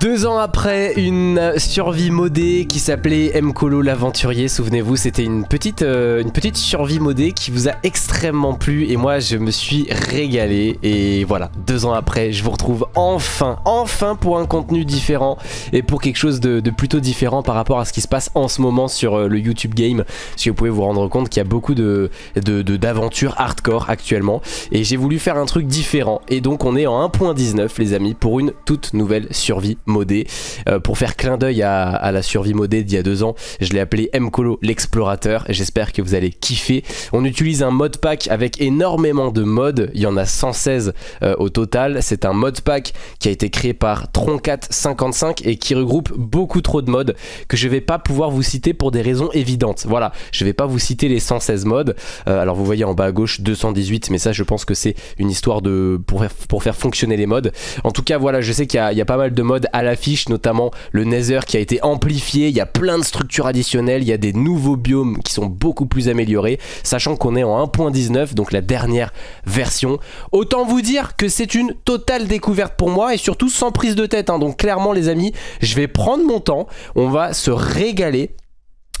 Deux ans après une survie modée qui s'appelait Mkolo l'aventurier, souvenez-vous c'était une petite, euh, une petite survie modée qui vous a extrêmement plu et moi je me suis régalé. Et voilà, deux ans après je vous retrouve enfin, enfin pour un contenu différent et pour quelque chose de, plutôt différent par rapport à ce qui se passe en ce moment sur euh, le YouTube Game. Si vous pouvez vous rendre compte qu'il y a beaucoup de d'aventures hardcore actuellement. Et j'ai voulu faire un truc différent. Et donc on est en 1.19 les amis pour une toute nouvelle survie modé. Euh, pour faire clin d'œil à, la survie modée d'il y a deux ans, je l'ai appelé Mcolo l'explorateur. J'espère que vous allez kiffer. On utilise un mod pack avec énormément de modes. Il y en a 116 euh, au total. C'est un mod pack qui a été créé par Troncat55 et qui regroupe beaucoup trop de modes que je vais pas pouvoir vous citer pour des raisons évidentes. Voilà, je vais pas vous citer les 116 modes. Euh, alors vous voyez en bas à gauche 218, mais ça je pense que c'est une histoire de pour faire, pour faire fonctionner les modes. En tout cas voilà, je sais qu'il y, y, a pas mal de modes à l'affiche, notamment le Nether qui a été amplifié, il y a plein de structures additionnelles, il y a des nouveaux biomes qui sont beaucoup plus améliorés, sachant qu'on est en 1.19, donc la dernière version. Autant vous dire que c'est une totale découverte pour moi et surtout sans prise de tête, hein. donc clairement les amis, je vais prendre mon temps, on va se régaler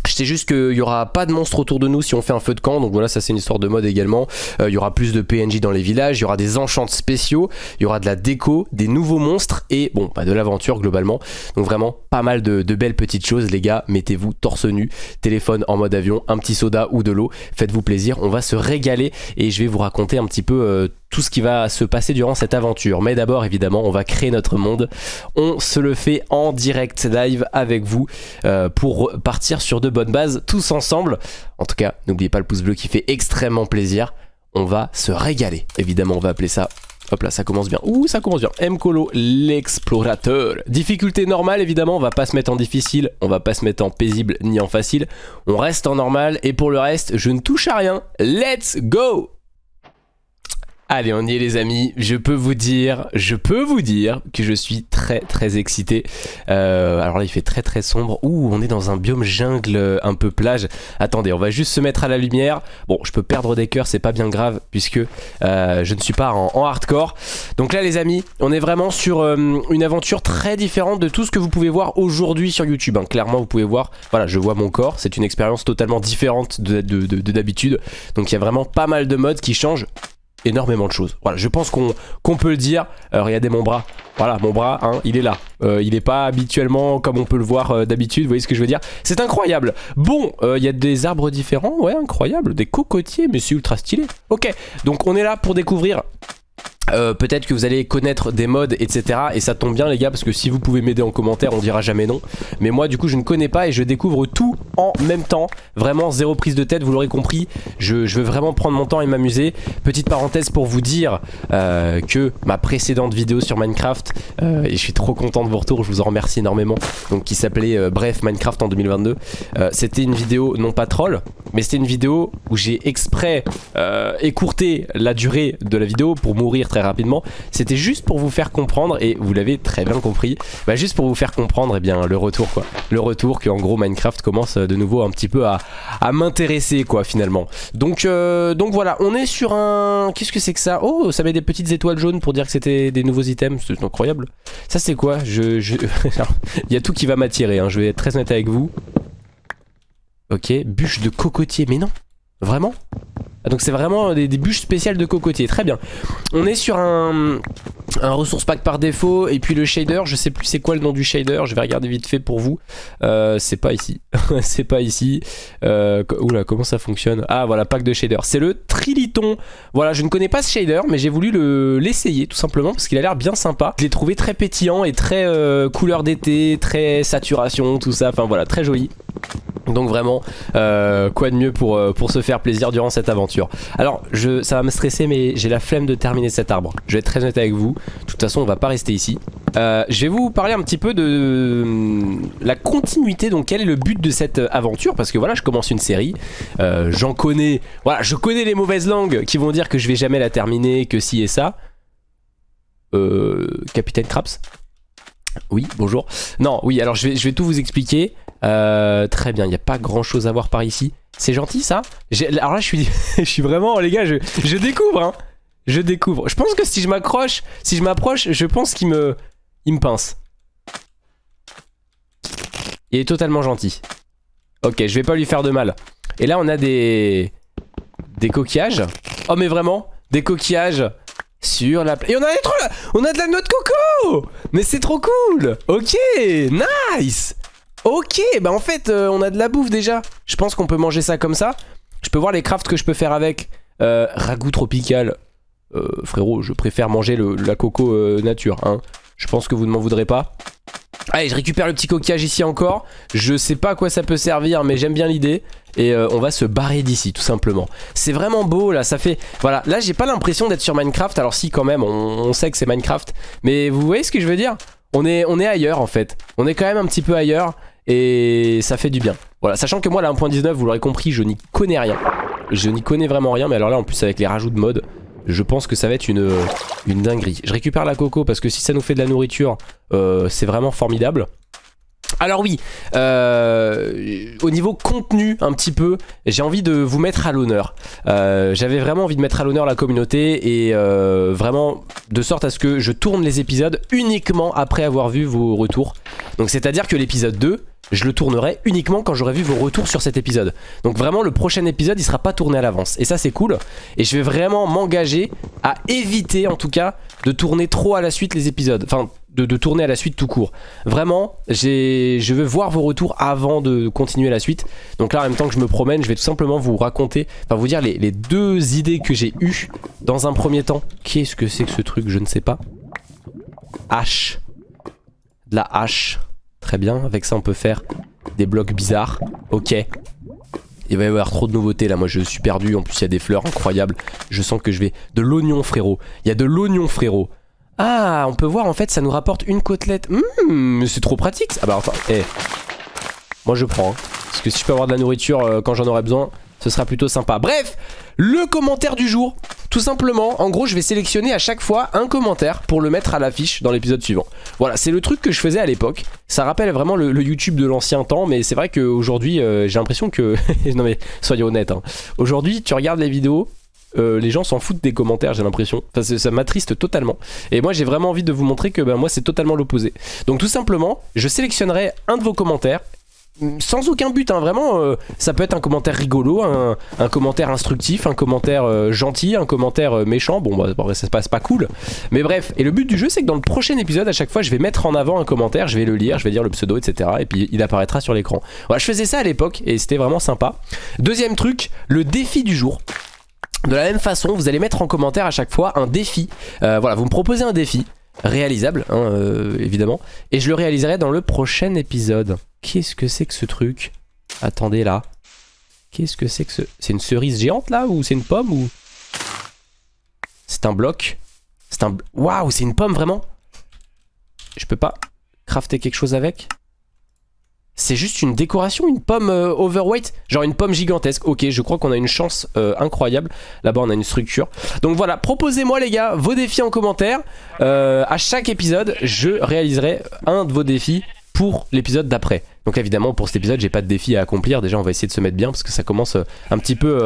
je sais juste qu'il n'y aura pas de monstres autour de nous si on fait un feu de camp, donc voilà, ça c'est une histoire de mode également. Euh, il y aura plus de PNJ dans les villages, il y aura des enchants spéciaux, il y aura de la déco, des nouveaux monstres et bon, bah, de l'aventure globalement. Donc vraiment pas mal de, belles petites choses les gars, mettez-vous torse nu, téléphone en mode avion, un petit soda ou de l'eau, faites-vous plaisir, on va se régaler et je vais vous raconter un petit peu euh, tout ce qui va se passer durant cette aventure. Mais d'abord, évidemment, on va créer notre monde. On se le fait en direct live avec vous euh, pour partir sur de bonnes bases tous ensemble. En tout cas, n'oubliez pas le pouce bleu qui fait extrêmement plaisir. On va se régaler. Évidemment, on va appeler ça Hop là, ça commence bien. Ouh, ça commence bien. Mkolo, l'explorateur. Difficulté normale, évidemment, on va pas se mettre en difficile, on va pas se mettre en paisible ni en facile. On reste en normal et pour le reste, je ne touche à rien. Let's go Allez, on y est les amis, je peux vous dire, je peux vous dire que je suis très très excité. Euh, alors là il fait très très sombre. Ouh, on est dans un biome jungle euh, un peu plage. Attendez, on va juste se mettre à la lumière. Bon, je peux perdre des cœurs, c'est pas bien grave puisque euh, je ne suis pas en, hardcore. Donc là les amis, on est vraiment sur une aventure très différente de tout ce que vous pouvez voir aujourd'hui sur YouTube. Hein. Clairement vous pouvez voir, voilà je vois mon corps, c'est une expérience totalement différente de d'habitude. Donc il y a vraiment pas mal de modes qui changent énormément de choses. Voilà, je pense qu'on peut le dire. Euh, regardez mon bras. Voilà, mon bras, hein, il est là. Euh, il n'est pas habituellement comme on peut le voir euh, d'habitude, vous voyez ce que je veux dire? C'est incroyable. Bon, il y a des arbres différents, ouais, incroyable. Des cocotiers, mais c'est ultra stylé. Ok, donc on est là pour découvrir euh, peut-être que vous allez connaître des modes etc et ça tombe bien les gars parce que si vous pouvez m'aider en commentaire on dira jamais non. Mais moi du coup je ne connais pas et je découvre tout en même temps. Vraiment zéro prise de tête vous l'aurez compris. Je, veux vraiment prendre mon temps et m'amuser. Petite parenthèse pour vous dire euh, que ma précédente vidéo sur Minecraft euh, et je suis trop content de vos retours je vous en remercie énormément donc qui s'appelait bref Minecraft en 2022 c'était une vidéo non pas troll mais c'était une vidéo où j'ai exprès écourté la durée de la vidéo pour mourir très rapidement. C'était juste pour vous faire comprendre, et vous l'avez très bien compris, bah juste pour vous faire comprendre et eh bien, le retour quoi. Le retour que en gros Minecraft commence de nouveau un petit peu à, m'intéresser quoi finalement. Donc, euh, donc voilà, on est sur un... Qu'est-ce que c'est que ça? Oh, ça met des petites étoiles jaunes pour dire que c'était des nouveaux items, c'est incroyable. Ça c'est quoi? Je, Il y a tout qui va m'attirer, hein. je vais être très honnête avec vous. Ok, bûche de cocotier, mais non Vraiment? Donc c'est vraiment des, bûches spéciales de cocotier, très bien. On est sur un, un ressource pack par défaut et puis le shader, je sais plus c'est quoi le nom du shader, je vais regarder vite fait pour vous. Euh, c'est pas ici, c'est pas ici. Euh, oula, comment ça fonctionne? Ah voilà, pack de shader, c'est le Triliton. Voilà, je ne connais pas ce shader mais j'ai voulu l'essayer tout simplement parce qu'il a l'air bien sympa. Je l'ai trouvé très pétillant et très euh, couleur d'été, très saturation, tout ça, enfin voilà, très joli. Donc vraiment, euh, quoi de mieux pour, euh, pour se faire plaisir durant cette aventure. Alors, je, ça va me stresser, mais j'ai la flemme de terminer cet arbre. Je vais être très honnête avec vous. De toute façon, on va pas rester ici. Euh, je vais vous parler un petit peu de la continuité. Donc, quel est le but de cette aventure? Parce que voilà, je commence une série. J'en connais... Voilà, je connais les mauvaises langues qui vont dire que je vais jamais la terminer, que si et ça. Capitaine Craps oui, bonjour. Non, oui, alors je vais, tout vous expliquer. Euh, très bien, il n'y a pas grand chose à voir par ici. C'est gentil ça? Alors là je suis, je suis vraiment, les gars, je, je découvre hein. Je découvre. Je pense que si je m'accroche, si je m'approche, je pense qu'il me, il me pince. Il est totalement gentil. Ok, je vais pas lui faire de mal. Et là, on a des... Des coquillages. Oh, mais vraiment Des coquillages sur la... Et on a, trop... on a de la noix de coco Mais c'est trop cool Ok, nice Ok, bah en fait, euh, on a de la bouffe déjà. Je pense qu'on peut manger ça comme ça. Je peux voir les crafts que je peux faire avec. Euh, ragoût tropical. Euh, frérot, je préfère manger la coco euh, nature. Hein. Je pense que vous ne m'en voudrez pas. Allez, je récupère le petit coquillage ici encore. Je sais pas à quoi ça peut servir, mais j'aime bien l'idée. Et euh, on va se barrer d'ici, tout simplement. C'est vraiment beau, là. Ça fait... Voilà, là, j'ai pas l'impression d'être sur Minecraft. Alors si, quand même, on, sait que c'est Minecraft. Mais vous voyez ce que je veux dire? On est, on est ailleurs, en fait. On est quand même un petit peu ailleurs. Et ça fait du bien. Voilà, sachant que moi, la 1.19, vous l'aurez compris, je n'y connais rien. Je n'y connais vraiment rien. Mais alors là, en plus, avec les rajouts de mode je pense que ça va être une, une dinguerie. Je récupère la coco parce que si ça nous fait de la nourriture, euh, c'est vraiment formidable. Alors oui, euh, au niveau contenu un petit peu, j'ai envie de vous mettre à l'honneur. Euh, J'avais vraiment envie de mettre à l'honneur la communauté et euh, vraiment de sorte à ce que je tourne les épisodes uniquement après avoir vu vos retours. Donc c'est à dire que l'épisode 2, je le tournerai uniquement quand j'aurai vu vos retours sur cet épisode. Donc vraiment le prochain épisode il sera pas tourné à l'avance et ça c'est cool et je vais vraiment m'engager à éviter en tout cas de tourner trop à la suite les épisodes, enfin de, tourner à la suite tout court. Vraiment je veux voir vos retours avant de continuer la suite. Donc là en même temps que je me promène je vais tout simplement vous raconter, enfin vous dire les, les deux idées que j'ai eues dans un premier temps. Qu'est-ce que c'est que ce truc je ne sais pas. Hache. De la hache. Très bien, avec ça on peut faire des blocs bizarres. Ok. Il va y avoir trop de nouveautés là, moi je suis perdu, en plus il y a des fleurs incroyables. Je sens que je vais... De l'oignon frérot, il y a de l'oignon frérot. Ah, on peut voir en fait ça nous rapporte une côtelette. Hum, c'est trop pratique. Ah bah attends, eh. Moi je prends. Hein. Parce que si je peux avoir de la nourriture euh, quand j'en aurai besoin, ce sera plutôt sympa. Bref, le commentaire du jour. Tout simplement, en gros, je vais sélectionner à chaque fois un commentaire pour le mettre à l'affiche dans l'épisode suivant. Voilà, c'est le truc que je faisais à l'époque. Ça rappelle vraiment le, le YouTube de l'ancien temps, mais c'est vrai qu'aujourd'hui, euh, j'ai l'impression que... non mais, soyons honnêtes. Hein. Aujourd'hui, tu regardes les vidéos, euh, les gens s'en foutent des commentaires, j'ai l'impression. Enfin, ça m'attriste totalement. Et moi, j'ai vraiment envie de vous montrer que ben, moi, c'est totalement l'opposé. Donc, tout simplement, je sélectionnerai un de vos commentaires sans aucun but, hein, vraiment, euh, ça peut être un commentaire rigolo, un, commentaire instructif, un commentaire euh, gentil, un commentaire méchant, bon ça se passe pas cool, mais bref, et le but du jeu c'est que dans le prochain épisode, à chaque fois je vais mettre en avant un commentaire, je vais le lire, je vais dire le pseudo, etc. Et puis il apparaîtra sur l'écran. Voilà, je faisais ça à l'époque et c'était vraiment sympa. Deuxième truc, le défi du jour. De la même façon, vous allez mettre en commentaire à chaque fois un défi. Euh, voilà, vous me proposez un défi réalisable, hein, euh, évidemment, et je le réaliserai dans le prochain épisode. Qu'est-ce que c'est que ce truc? Attendez là. Qu'est-ce que c'est que ce... C'est une cerise géante là ou c'est une pomme ou... C'est un bloc C'est un... Waouh, c'est une pomme vraiment? Je peux pas crafter quelque chose avec? C'est juste une décoration, une pomme euh, overweight? Genre une pomme gigantesque. Ok, je crois qu'on a une chance euh, incroyable. Là-bas, on a une structure. Donc voilà, proposez-moi les gars vos défis en commentaire. Euh, à chaque épisode, je réaliserai un de vos défis pour l'épisode d'après. Donc évidemment, pour cet épisode, j'ai pas de défi à accomplir. Déjà, on va essayer de se mettre bien parce que ça commence euh, un petit peu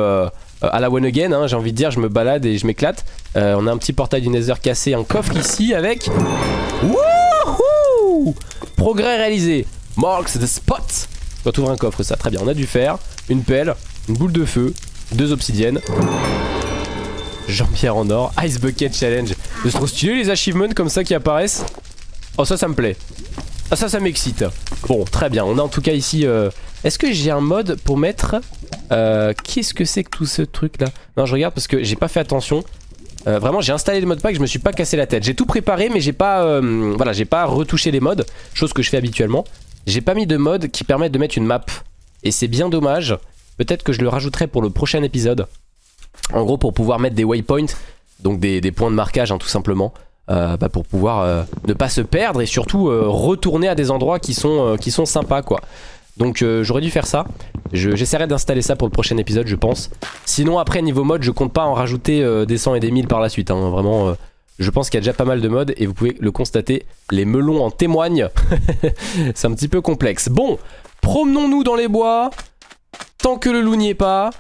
à la one again. Hein, j'ai envie de dire, je me balade et je m'éclate. On a un petit portail du Nether cassé, un coffre ici avec... Wouhou Progrès réalisé. Marks the spot. Quand ouvre un coffre, ça, très bien. On a du fer, une pelle, une boule de feu, deux obsidiennes. Jean-Pierre en or, Ice Bucket Challenge. C'est trop stylé les achievements comme ça qui apparaissent. Oh ça, ça me plaît. Ah ça, ça m'excite. Bon, très bien. On a en tout cas ici... Euh... Est-ce que j'ai un mode pour mettre... Euh... Qu'est-ce que c'est que tout ce truc là Non, je regarde parce que j'ai pas fait attention. Euh, vraiment j'ai installé le mode pack, je me suis pas cassé la tête J'ai tout préparé mais j'ai pas Voilà j'ai pas retouché les modes Chose que je fais habituellement J'ai pas mis de mode qui permettent de mettre une map Et c'est bien dommage Peut-être que je le rajouterai pour le prochain épisode En gros pour pouvoir mettre des waypoints Donc des, points de marquage hein, tout simplement euh, bah, pour pouvoir euh, ne pas se perdre et surtout euh, retourner à des endroits qui sont, sympas quoi. Donc j'aurais dû faire ça. J'essaierai d'installer ça pour le prochain épisode je pense. Sinon après niveau mode je compte pas en rajouter des 100 et des 1000 par la suite. Hein. Vraiment je pense qu'il y a déjà pas mal de modes et vous pouvez le constater. Les melons en témoignent. C'est un petit peu complexe. Bon, promenons-nous dans les bois. Tant que le loup n'y est pas.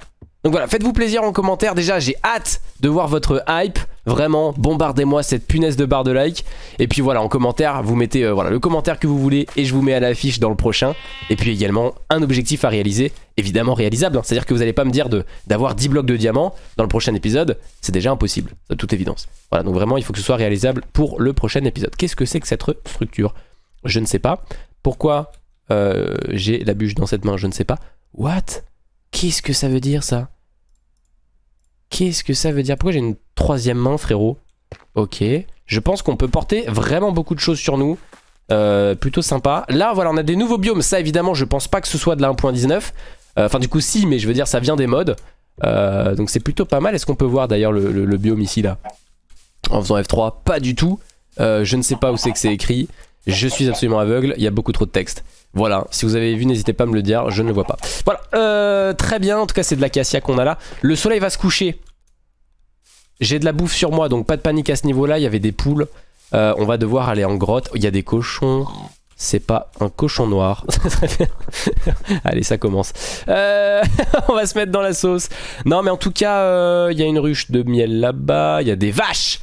Donc voilà, faites-vous plaisir en commentaire. Déjà, j'ai hâte de voir votre hype. Vraiment, bombardez-moi cette punaise de barre de like. Et puis voilà, en commentaire, vous mettez euh, voilà, le commentaire que vous voulez et je vous mets à l'affiche dans le prochain. Et puis également, un objectif à réaliser, évidemment réalisable. hein. C'est-à-dire que vous n'allez pas me dire d'avoir 10 blocs de diamants dans le prochain épisode. C'est déjà impossible, de toute évidence. Voilà, donc vraiment, il faut que ce soit réalisable pour le prochain épisode. Qu'est-ce que c'est que cette structure? Je ne sais pas. Pourquoi euh, j'ai la bûche dans cette main? Je ne sais pas. What? Qu'est-ce que ça veut dire ça? Qu'est-ce que ça veut dire? Pourquoi j'ai une troisième main frérot? Ok. Je pense qu'on peut porter vraiment beaucoup de choses sur nous. Euh, plutôt sympa. Là voilà on a des nouveaux biomes. Ça évidemment je pense pas que ce soit de la 1.19. Euh, Enfin du coup si mais je veux dire ça vient des mods. Euh, donc c'est plutôt pas mal. Est-ce qu'on peut voir d'ailleurs le, le- biome ici là? En faisant F3 Pas du tout. Je ne sais pas où c'est que c'est écrit. Je suis absolument aveugle. Il y a beaucoup trop de texte. Voilà, si vous avez vu, n'hésitez pas à me le dire, je ne le vois pas. Voilà, euh, très bien, en tout cas c'est de l'acacia qu'on a là. Le soleil va se coucher. J'ai de la bouffe sur moi, donc pas de panique à ce niveau-là, il y avait des poules. Euh, on va devoir aller en grotte, il y a des cochons. C'est pas un cochon noir. Allez, ça commence. Euh, on va se mettre dans la sauce. Non, mais en tout cas, il y a une ruche de miel là-bas, il y a des vaches.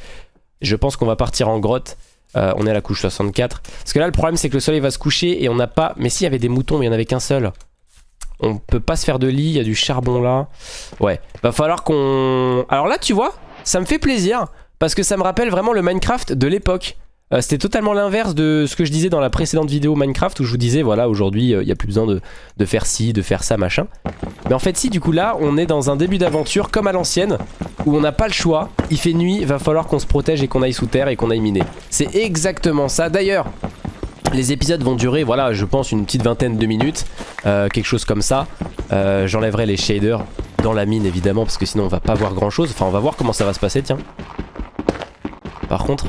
Je pense qu'on va partir en grotte. Euh, on est à la couche 64. Parce que là, le problème, c'est que le soleil va se coucher et on n'a pas... Mais s'il y avait des moutons, il n'y en avait qu'un seul. On peut pas se faire de lit, il y a du charbon là. Ouais, va falloir qu'on... Alors là, tu vois, ça me fait plaisir. Parce que ça me rappelle vraiment le Minecraft de l'époque. Euh, C'était totalement l'inverse de ce que je disais dans la précédente vidéo Minecraft où je vous disais, voilà, aujourd'hui, euh, il n'y a plus besoin de, de faire ci, de faire ça, machin. Mais en fait, si, du coup, là, on est dans un début d'aventure comme à l'ancienne, où on n'a pas le choix. Il fait nuit, va falloir qu'on se protège et qu'on aille sous terre et qu'on aille miner. C'est exactement ça. D'ailleurs, les épisodes vont durer, voilà, je pense une petite vingtaine de minutes, euh, quelque chose comme ça. J'enlèverai les shaders dans la mine, évidemment, parce que sinon on va pas voir grand-chose. Enfin, on va voir comment ça va se passer, tiens. Par contre,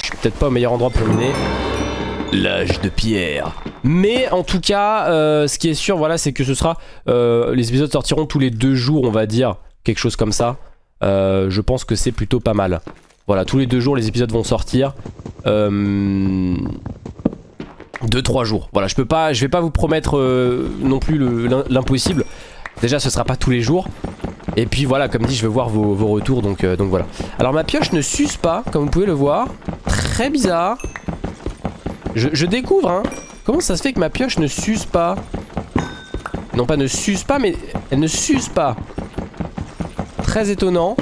je suis peut-être pas au meilleur endroit pour miner. L'âge de pierre. Mais en tout cas, euh, ce qui est sûr, voilà, c'est que ce sera... euh, les épisodes sortiront tous les deux jours, on va dire. Quelque chose comme ça. Euh, je pense que c'est plutôt pas mal. Voilà, tous les deux jours, les épisodes vont sortir. Euh... 2-3 jours. Voilà, je peux pas, je vais pas vous promettre non plus le- l'im- l'impossible. Déjà, ce sera pas tous les jours. Et puis voilà, comme dit, je veux voir vos, retours, donc, euh, donc voilà. Alors ma pioche ne s'use pas, comme vous pouvez le voir. Très bizarre. Je, je découvre, hein. Comment ça se fait que ma pioche ne s'use pas? Non pas ne s'use pas, mais elle ne s'use pas. Très étonnant.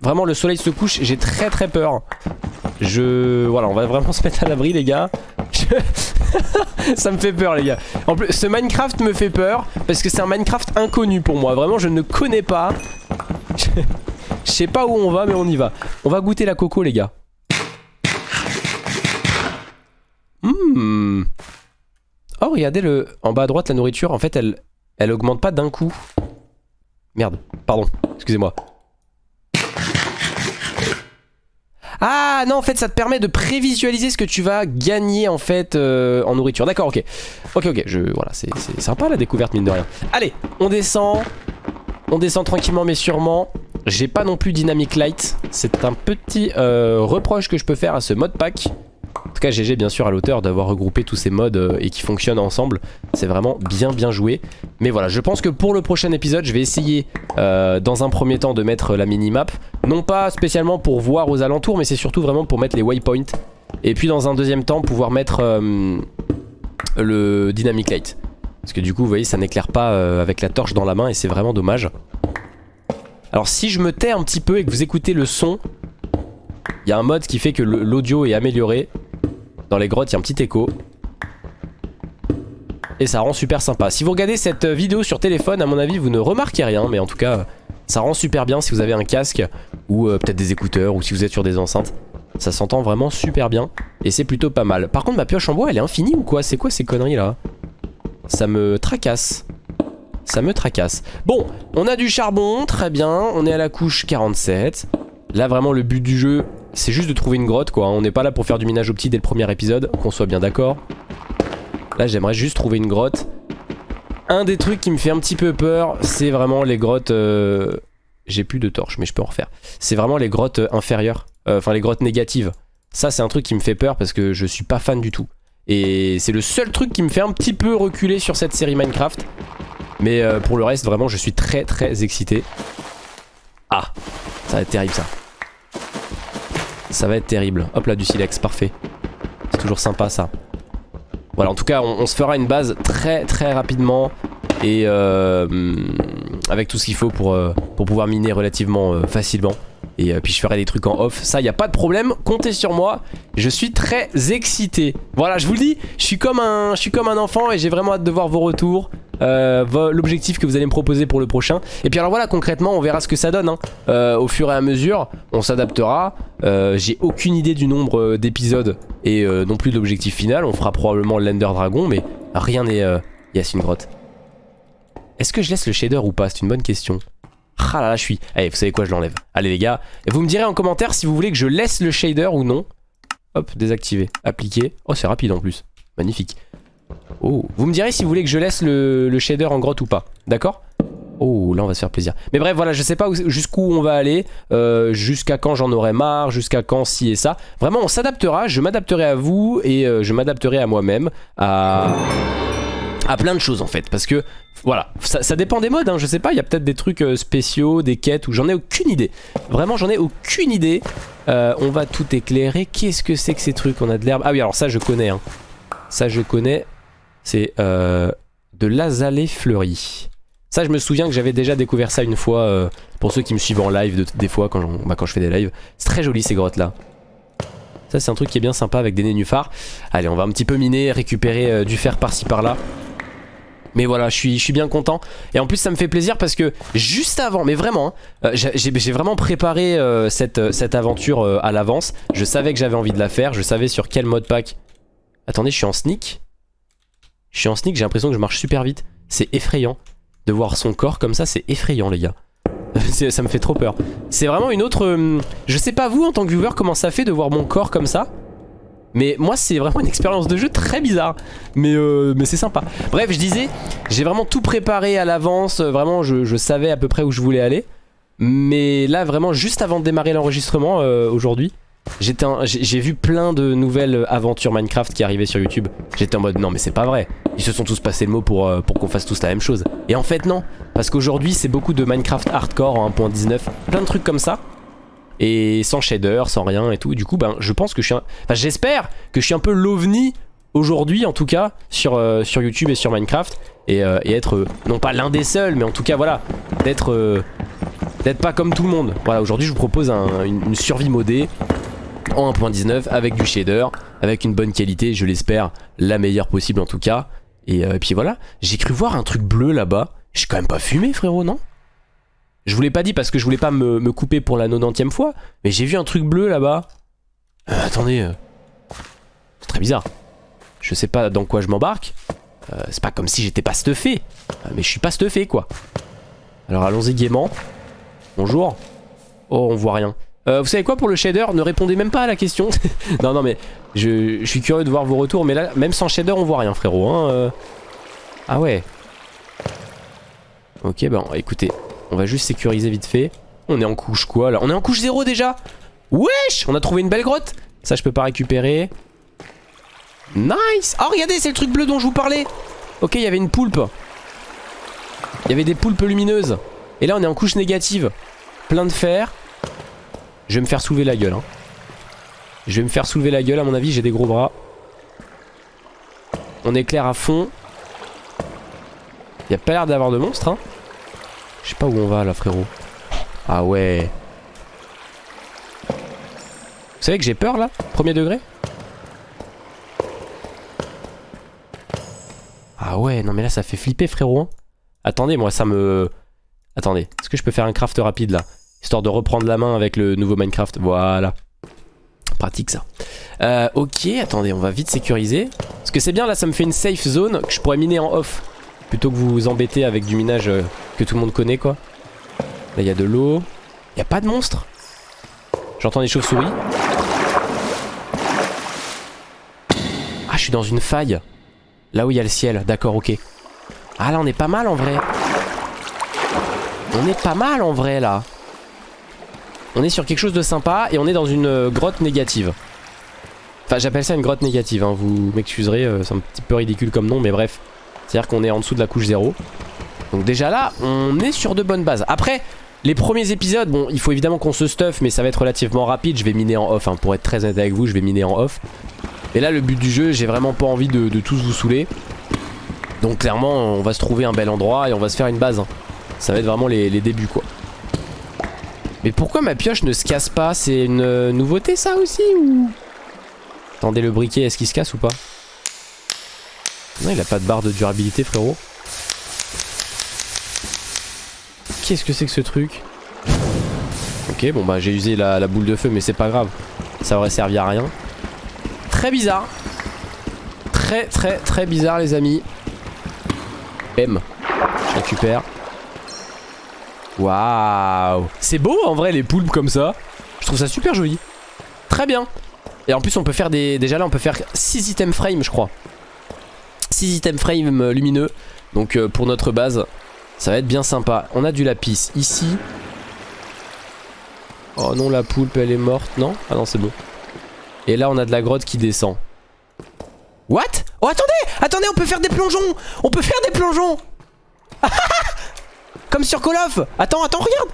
Vraiment, le soleil se couche, j'ai très très peur. Je... Voilà, on va vraiment se mettre à l'abri, les gars. Je- ça me fait peur, les gars. En plus, ce Minecraft me fait peur parce que c'est un Minecraft inconnu pour moi. Vraiment, je ne connais pas. Je... sais pas où on va, mais on y va. On va goûter la coco, les gars. Hmm. Oh, regardez le... En bas à droite, la nourriture, en fait, elle, elle augmente pas d'un coup. Merde, pardon, excusez-moi. Ah non en fait ça te permet de prévisualiser ce que tu vas gagner en fait euh, en nourriture. D'accord ok. Ok ok je, voilà c'est sympa la découverte mine de rien. Allez on descend. On descend tranquillement mais sûrement. J'ai pas non plus Dynamic Light. C'est un petit euh, reproche que je peux faire à ce mode pack En tout cas GG bien sûr à l'auteur d'avoir regroupé tous ces modes euh, et qui fonctionnent ensemble C'est vraiment bien bien joué Mais voilà je pense que pour le prochain épisode je vais essayer euh, dans un premier temps de mettre la minimap non pas spécialement pour voir aux alentours, mais c'est surtout vraiment pour mettre les waypoints. Et puis dans un deuxième temps, pouvoir mettre euh, le dynamic light. Parce que du coup, vous voyez, ça n'éclaire pas avec la torche dans la main et c'est vraiment dommage. Alors si je me tais un petit peu et que vous écoutez le son, il y a un mode qui fait que l'audio est amélioré. Dans les grottes, il y a un petit écho. Et ça rend super sympa. Si vous regardez cette euh, vidéo sur téléphone, à mon avis, vous ne remarquez rien. Mais en tout cas, ça rend super bien si vous avez un casque ou euh, peut-être des écouteurs ou si vous êtes sur des enceintes. Ça s'entend vraiment super bien et c'est plutôt pas mal. Par contre, ma pioche en bois, elle est infinie ou quoi? C'est quoi ces conneries là? Ça me tracasse. Ça me tracasse. Bon, on a du charbon, très bien. On est à la couche 47. Là, vraiment, le but du jeu, c'est juste de trouver une grotte, quoi. On n'est pas là pour faire du minage au petit dès le premier épisode, qu'on soit bien d'accord. Là, j'aimerais juste trouver une grotte. Un des trucs qui me fait un petit peu peur, c'est vraiment les grottes... euh, J'ai plus de torches, mais je peux en refaire. C'est vraiment les grottes euh, inférieures. Euh, Enfin, les grottes négatives. Ça, c'est un truc qui me fait peur parce que je suis pas fan du tout. Et c'est le seul truc qui me fait un petit peu reculer sur cette série Minecraft. Mais pour le reste, vraiment, je suis très très excité. Ah, ça va être terrible ça. Ça va être terrible. Hop là, du silex, parfait. C'est toujours sympa ça. Voilà, en tout cas, on, se fera une base très très rapidement. Et euh, avec tout ce qu'il faut pour, euh, pouvoir miner relativement euh, facilement. Et puis je ferai des trucs en off. Ça, y a pas de problème. Comptez sur moi. Je suis très excité. Voilà, je vous le dis. Je suis comme un, je suis comme un enfant et j'ai vraiment hâte de voir vos retours. Euh, l'objectif que vous allez me proposer pour le prochain. Et puis alors voilà, concrètement, on verra ce que ça donne. Hein. Euh, au fur et à mesure, on s'adaptera. Euh, j'ai aucune idée du nombre d'épisodes et non plus de l'objectif final. On fera probablement l'Ender Dragon, mais rien n'est... Yes, une grotte. Est-ce que je laisse le shader ou pas? C'est une bonne question. Ah là là, je suis... Allez, vous savez quoi, je l'enlève. Allez les gars, vous me direz en commentaire si vous voulez que je laisse le shader ou non. Hop, désactiver, appliquer. Oh, c'est rapide en plus. Magnifique. Oh, vous me direz si vous voulez que je laisse le, shader en grotte ou pas, d'accord? Oh, là on va se faire plaisir. Mais bref, voilà, je sais pas jusqu'où on va aller, euh, jusqu'à quand j'en aurai marre, jusqu'à quand ci et ça. Vraiment, on s'adaptera, je m'adapterai à vous et euh, je m'adapterai à moi-même, à... plein de choses en fait. Parce que, voilà, ça, dépend des modes, hein, je sais pas, il y a peut-être des trucs euh, spéciaux, des quêtes, où j'en ai aucune idée. Vraiment, j'en ai aucune idée. on va tout éclairer. Qu'est-ce que c'est que ces trucs? On a de l'herbe. Ah oui, alors ça je connais, hein. Ça je connais. C'est euh, de l'azalée fleuri. Ça, je me souviens que j'avais déjà découvert ça une fois, euh, pour ceux qui me suivent en live, des fois, quand, bah, quand je fais des lives. C'est très joli, ces grottes-là. Ça, c'est un truc qui est bien sympa avec des nénuphars. Allez, on va un petit peu miner, récupérer euh, du fer par-ci par-là. Mais voilà, je suis, je suis bien content. Et en plus, ça me fait plaisir parce que juste avant, mais vraiment, hein, j'ai vraiment préparé cette, cette aventure à l'avance. Je savais que j'avais envie de la faire. Je savais sur quel mode pack. Attendez, je suis en sneak. Je suis en sneak, j'ai l'impression que je marche super vite. C'est effrayant. De voir son corps comme ça, c'est effrayant les gars. ça me fait trop peur. C'est vraiment une autre... Euh, je sais pas vous en tant que viewer comment ça fait de voir mon corps comme ça. Mais moi c'est vraiment une expérience de jeu très bizarre. Mais, euh, mais c'est sympa. Bref je disais, j'ai vraiment tout préparé à l'avance. Vraiment je, savais à peu près où je voulais aller. Mais là vraiment juste avant de démarrer l'enregistrement euh, aujourd'hui, j'ai vu plein de nouvelles aventures Minecraft qui arrivaient sur YouTube. J'étais en mode non mais c'est pas vrai. Ils se sont tous passés le mot pour, euh, pour qu'on fasse tous la même chose. Et en fait non. Parce qu'aujourd'hui c'est beaucoup de Minecraft hardcore en 1.19. Plein de trucs comme ça. Et sans shader, sans rien et tout. Du coup ben je pense que je suis un... Enfin j'espère que je suis un peu l'ovni aujourd'hui en tout cas sur, euh, sur YouTube et sur Minecraft. Et, euh, être non pas l'un des seuls mais en tout cas voilà. D'être... d'être pas comme tout le monde. Voilà aujourd'hui je vous propose une survie modée en 1.19 avec du shader, avec une bonne qualité, je l'espère, la meilleure possible en tout cas. Et, euh, puis voilà, j'ai cru voir un truc bleu là-bas. J'ai quand même pas fumé frérot, non? Je vous l'ai pas dit parce que je voulais pas me, couper pour la 90ème fois, mais j'ai vu un truc bleu là-bas. Euh, attendez, euh, c'est très bizarre. Je sais pas dans quoi je m'embarque. c'est pas comme si j'étais pas stuffé, mais je suis pas stuffé quoi. Alors allons-y gaiement. Bonjour. Oh, on voit rien. Euh, vous savez quoi pour le shader Ne répondez même pas à la question. non, non, mais je, suis curieux de voir vos retours. Mais là, même sans shader, on voit rien, frérot. Hein, euh. Ah ouais. Ok, bon, écoutez. On va juste sécuriser vite fait. On est en couche quoi là? On est en couche 0 déjà? Wesh On a trouvé une belle grotte. Ça, je peux pas récupérer. Nice Oh, regardez, c'est le truc bleu dont je vous parlais. Ok, il y avait une poulpe. Il y avait des poulpes lumineuses. Et là, on est en couche négative. Plein de fer. Je vais me faire soulever la gueule. Hein. Je vais me faire soulever la gueule, à mon avis, j'ai des gros bras. On éclaire à fond. Il a pas l'air d'avoir de monstres, hein. Je sais pas où on va, là, frérot. Ah ouais. Vous savez que j'ai peur, là Premier degré? Ah ouais, non mais là, ça fait flipper, frérot. Hein. Attendez, moi, ça me... Attendez, est-ce que je peux faire un craft rapide, là? Histoire de reprendre la main avec le nouveau Minecraft. Voilà. Pratique ça. Euh, ok, attendez, on va vite sécuriser. Parce que c'est bien, là, ça me fait une safe zone que je pourrais miner en off. Plutôt que vous vous embêter avec du minage euh, que tout le monde connaît, quoi. Là, il y a de l'eau. Il a pas de monstre. J'entends des chauves-souris. Ah, je suis dans une faille. Là où il y a le ciel. D'accord, ok. Ah, là, on est pas mal, en vrai. On est pas mal, en vrai, là. On est sur quelque chose de sympa et on est dans une euh, grotte négative. Enfin j'appelle ça une grotte négative, hein. vous m'excuserez, euh, c'est un petit peu ridicule comme nom mais bref. C'est à dire qu'on est en dessous de la couche 0. Donc déjà là, on est sur de bonnes bases. Après, les premiers épisodes, bon, il faut évidemment qu'on se stuff, mais ça va être relativement rapide. Je vais miner en off, hein. pour être très honnête avec vous, je vais miner en off. Et là, le but du jeu, j'ai vraiment pas envie de, tous vous saouler. Donc clairement, on va se trouver un bel endroit et on va se faire une base. hein. Ça va être vraiment les débuts, quoi. Mais pourquoi ma pioche ne se casse pas? C'est une euh, nouveauté ça aussi ou... Attendez le briquet, est-ce qu'il se casse ou pas? Non il a pas de barre de durabilité frérot. Qu'est-ce que c'est que ce truc? Ok bon bah j'ai usé la, la, boule de feu mais c'est pas grave. Ça aurait servi à rien. Très bizarre. Très très très bizarre les amis. M. Je récupère. Waouh C'est beau en vrai les poulpes comme ça. Je trouve ça super joli. Très bien. Et en plus on peut faire des... Déjà là on peut faire 6 items frame je crois. 6 items frame lumineux. Donc euh, pour notre base ça va être bien sympa. On a du lapis ici. Oh non la poulpe elle est morte non? Ah non c'est bon. Et là on a de la grotte qui descend. What? Oh attendez Attendez on peut faire des plongeons On peut faire des plongeons Comme sur Call Attends, attends, regarde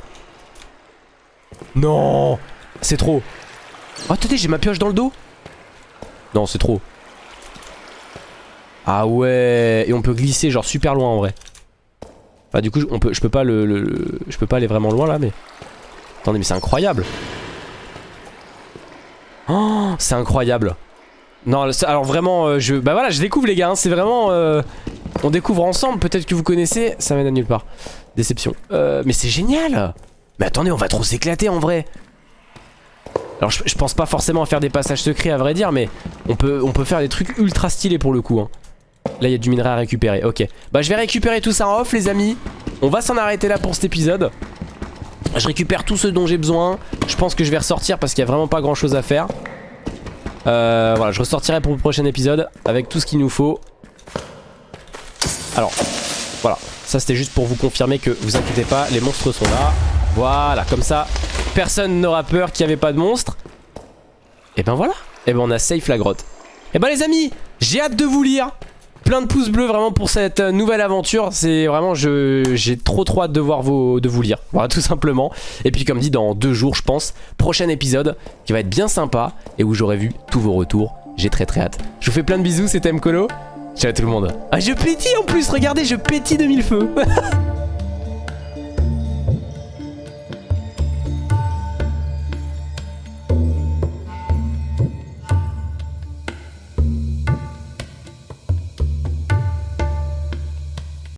Non C'est trop. Oh, attendez, j'ai ma pioche dans le dos Non, c'est trop. Ah ouais Et on peut glisser genre super loin en vrai. Bah du coup, je peux pas le, Je peux pas aller vraiment loin là, mais... Attendez, mais c'est incroyable Oh, c'est incroyable non, alors vraiment, euh, je... Bah voilà, je découvre les gars, hein, c'est vraiment... Euh, on découvre ensemble, peut-être que vous connaissez, ça mène à nulle part. Déception. Euh, mais c'est génial. Mais attendez, on va trop s'éclater en vrai. Alors je, pense pas forcément à faire des passages secrets à vrai dire mais on peut, faire des trucs ultra stylés pour le coup hein. Là il y a du minerai à récupérer, ok. Bah je vais récupérer tout ça en off les amis. On va s'en arrêter là pour cet épisode. Je récupère tout ce dont j'ai besoin. Je pense que je vais ressortir parce qu'il y a vraiment pas grand chose à faire. Euh, Voilà je ressortirai pour le prochain épisode Avec tout ce qu'il nous faut. Alors voilà ça c'était juste pour vous confirmer que vous inquiétez pas, les monstres sont là. Voilà, comme ça, personne n'aura peur qu'il n'y avait pas de monstres. Et ben voilà, et ben on a safe la grotte. Et ben les amis, j'ai hâte de vous lire. Plein de pouces bleus vraiment pour cette euh, nouvelle aventure. C'est vraiment, j'ai trop trop hâte de voir de vous lire. Voilà, tout simplement. Et puis comme dit, dans deux jours, je pense, prochain épisode qui va être bien sympa et où j'aurai vu tous vos retours. J'ai très très hâte. Je vous fais plein de bisous, c'était Mkolo. Ciao tout le monde. Ah je pétille en plus, regardez, je pétille de mille feux